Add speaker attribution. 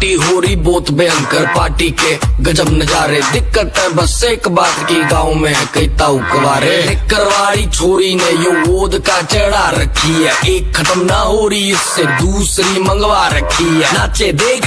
Speaker 1: Party हो रही बहुत भयंकर पार्टी के। गजब नजारे, दिक्कत है, बस एक बात की गाँव में है, कई ताऊ कवारे। करवाड़ी छोरी ने यो गोद का चढ़ा रखी है। एक खत्म ना हो रही, इससे दूसरी मंगवा रखी है। नाचे देख